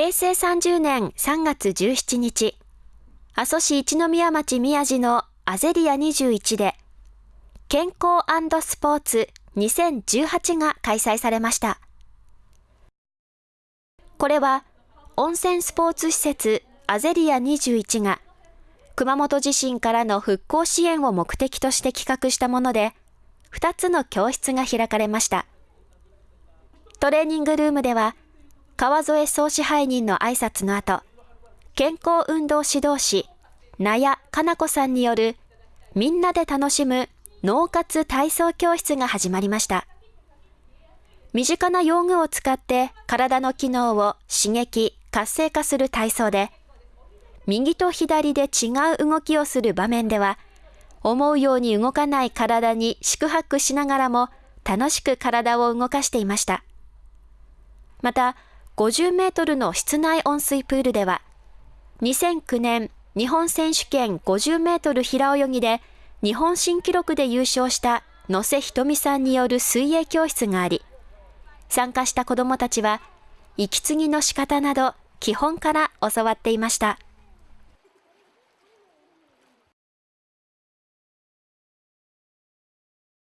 平成30年3月17日、阿蘇市一宮町宮地のアゼリア21で、健康スポーツ2018が開催されました。これは、温泉スポーツ施設アゼリア21が、熊本地震からの復興支援を目的として企画したもので、2つの教室が開かれました。トレーニングルームでは、川添総支配人の挨拶の後、健康運動指導士、納谷かな子さんによるみんなで楽しむ脳活体操教室が始まりました。身近な用具を使って体の機能を刺激、活性化する体操で、右と左で違う動きをする場面では、思うように動かない体に四苦八苦しながらも楽しく体を動かしていました。また、50メートルの室内温水プールでは、2009年日本選手権50メートル平泳ぎで日本新記録で優勝した野瀬ひとみさんによる水泳教室があり、参加した子どもたちは、息継ぎの仕方など基本から教わっていました。